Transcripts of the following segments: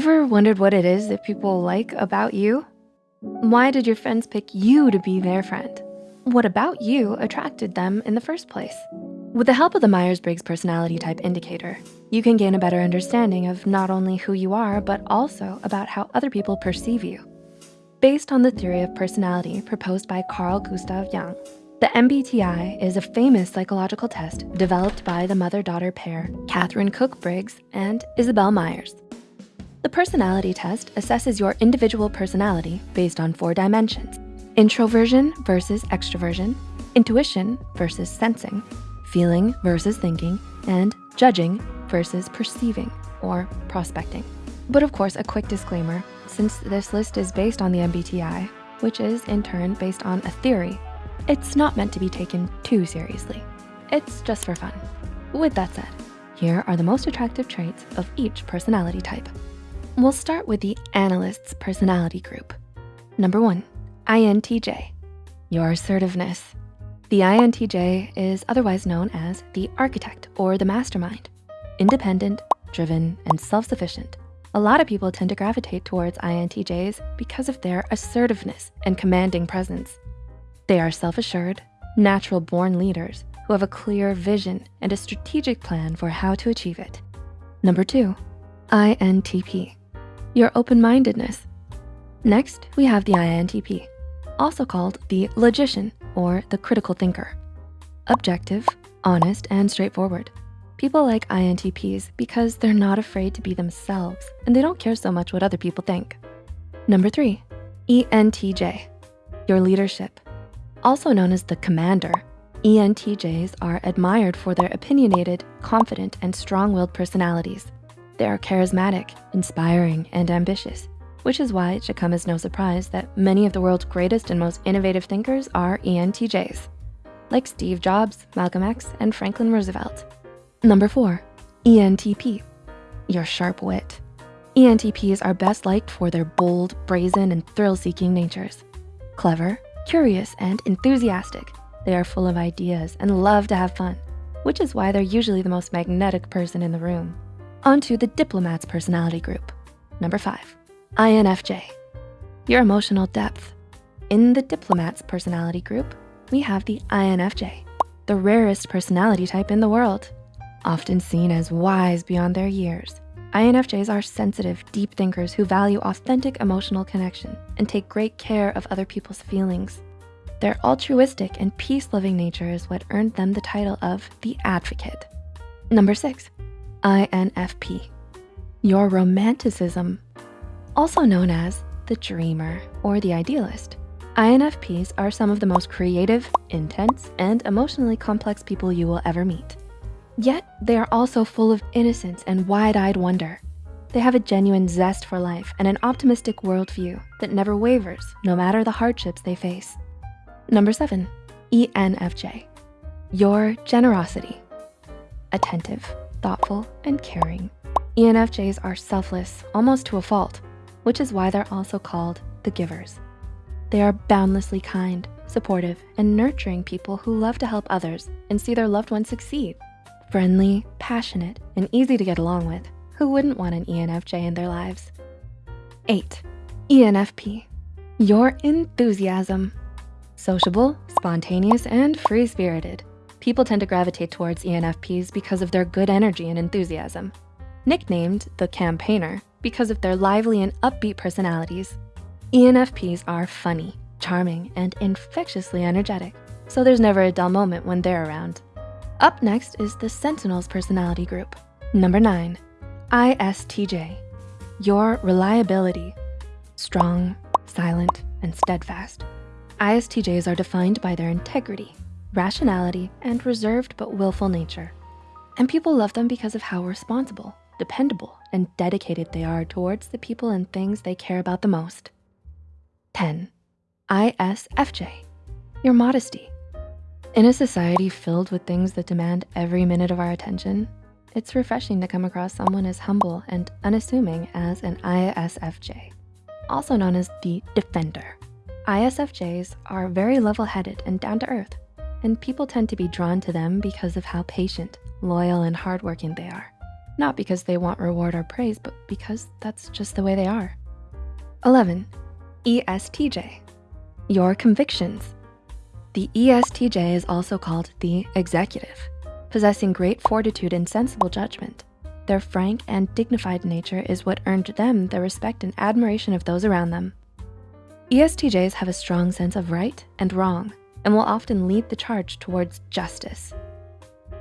Ever wondered what it is that people like about you? Why did your friends pick you to be their friend? What about you attracted them in the first place? With the help of the Myers-Briggs Personality Type Indicator, you can gain a better understanding of not only who you are, but also about how other people perceive you. Based on the theory of personality proposed by Carl Gustav Jung, the MBTI is a famous psychological test developed by the mother-daughter pair, Katharine Cook Briggs and Isabel Myers. The personality test assesses your individual personality based on four dimensions, introversion versus extroversion, intuition versus sensing, feeling versus thinking, and judging versus perceiving or prospecting. But of course, a quick disclaimer, since this list is based on the MBTI, which is in turn based on a theory, it's not meant to be taken too seriously. It's just for fun. With that said, here are the most attractive traits of each personality type. We'll start with the analyst's personality group. Number one, INTJ, your assertiveness. The INTJ is otherwise known as the architect or the mastermind. Independent, driven, and self-sufficient. A lot of people tend to gravitate towards INTJs because of their assertiveness and commanding presence. They are self-assured, natural born leaders who have a clear vision and a strategic plan for how to achieve it. Number two, INTP, your open-mindedness. Next, we have the INTP, also called the logician or the critical thinker. Objective, honest, and straightforward. People like INTPs because they're not afraid to be themselves and they don't care so much what other people think. Number three, ENTJ, your leadership. Also known as the commander, ENTJs are admired for their opinionated, confident, and strong-willed personalities. They are charismatic, inspiring, and ambitious which is why it should come as no surprise that many of the world's greatest and most innovative thinkers are ENTJs, like Steve Jobs, Malcolm X, and Franklin Roosevelt. Number four, ENTP, your sharp wit. ENTPs are best liked for their bold, brazen, and thrill-seeking natures. Clever, curious, and enthusiastic, they are full of ideas and love to have fun, which is why they're usually the most magnetic person in the room. On to the diplomat's personality group. Number five, INFJ, your emotional depth. In the diplomat's personality group, we have the INFJ, the rarest personality type in the world. Often seen as wise beyond their years, INFJs are sensitive, deep thinkers who value authentic emotional connection and take great care of other people's feelings. Their altruistic and peace-loving nature is what earned them the title of the advocate. Number six, INFP, your romanticism also known as the dreamer or the idealist. INFPs are some of the most creative, intense, and emotionally complex people you will ever meet. Yet they are also full of innocence and wide-eyed wonder. They have a genuine zest for life and an optimistic worldview that never wavers no matter the hardships they face. Number seven, ENFJ, your generosity. Attentive, thoughtful, and caring. ENFJs are selfless, almost to a fault, which is why they're also called the givers. They are boundlessly kind, supportive, and nurturing people who love to help others and see their loved ones succeed. Friendly, passionate, and easy to get along with. Who wouldn't want an ENFJ in their lives? Eight, ENFP, your enthusiasm. Sociable, spontaneous, and free-spirited. People tend to gravitate towards ENFPs because of their good energy and enthusiasm. Nicknamed the campaigner, because of their lively and upbeat personalities. ENFPs are funny, charming, and infectiously energetic, so there's never a dull moment when they're around. Up next is the Sentinel's personality group. Number nine, ISTJ, your reliability. Strong, silent, and steadfast. ISTJs are defined by their integrity, rationality, and reserved but willful nature. And people love them because of how responsible, dependable, and dedicated they are towards the people and things they care about the most. 10. ISFJ, your modesty. In a society filled with things that demand every minute of our attention, it's refreshing to come across someone as humble and unassuming as an ISFJ, also known as the defender. ISFJs are very level-headed and down to earth, and people tend to be drawn to them because of how patient, loyal, and hardworking they are. not because they want reward or praise, but because that's just the way they are. 11, ESTJ, your convictions. The ESTJ is also called the executive, possessing great fortitude and sensible judgment. Their frank and dignified nature is what earned them the respect and admiration of those around them. ESTJs have a strong sense of right and wrong and will often lead the charge towards justice.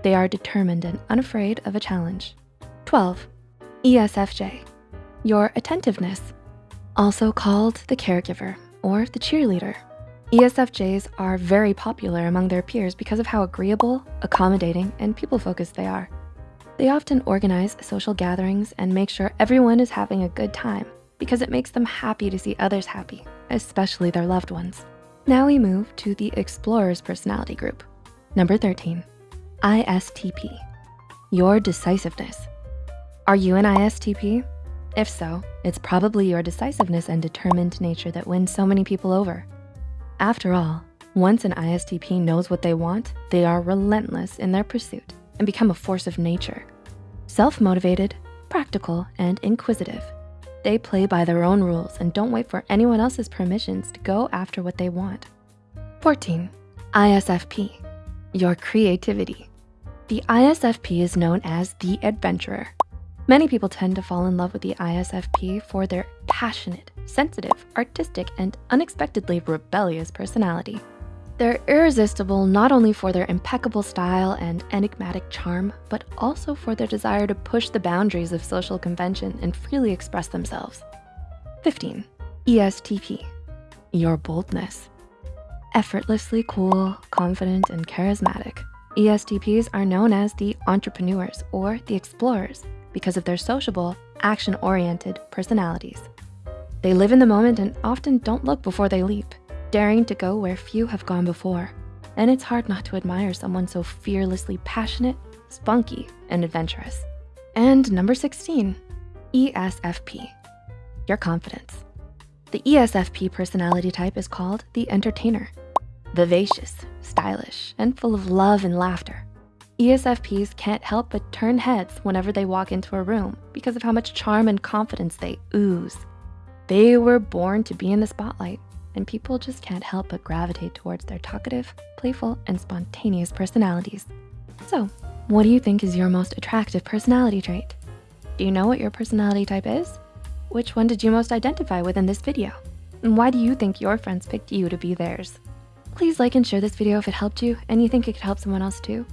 They are determined and unafraid of a challenge. 12, ESFJ, your attentiveness, also called the caregiver or the cheerleader. ESFJs are very popular among their peers because of how agreeable, accommodating, and people-focused they are. They often organize social gatherings and make sure everyone is having a good time because it makes them happy to see others happy, especially their loved ones. Now we move to the explorer's personality group. Number 13, ISTP, your decisiveness. Are you an ISTP? If so, it's probably your decisiveness and determined nature that wins so many people over. After all, once an ISTP knows what they want, they are relentless in their pursuit and become a force of nature. Self-motivated, practical, and inquisitive. They play by their own rules and don't wait for anyone else's permissions to go after what they want. 14, ISFP, your creativity. The ISFP is known as the adventurer. Many people tend to fall in love with the ISFP for their passionate, sensitive, artistic, and unexpectedly rebellious personality. They're irresistible not only for their impeccable style and enigmatic charm, but also for their desire to push the boundaries of social convention and freely express themselves. 15, ESTP, your boldness. Effortlessly cool, confident, and charismatic, ESTPs are known as the entrepreneurs or the explorers because of their sociable, action-oriented personalities. They live in the moment and often don't look before they leap daring to go where few have gone before. And it's hard not to admire someone so fearlessly passionate, spunky, and adventurous. And number 16, ESFP, your confidence. The ESFP personality type is called the entertainer. Vivacious, stylish, and full of love and laughter. ESFPs can't help but turn heads whenever they walk into a room because of how much charm and confidence they ooze. They were born to be in the spotlight and people just can't help but gravitate towards their talkative, playful, and spontaneous personalities. So what do you think is your most attractive personality trait? Do you know what your personality type is? Which one did you most identify with in this video? And why do you think your friends picked you to be theirs? Please like and share this video if it helped you and you think it could help someone else too.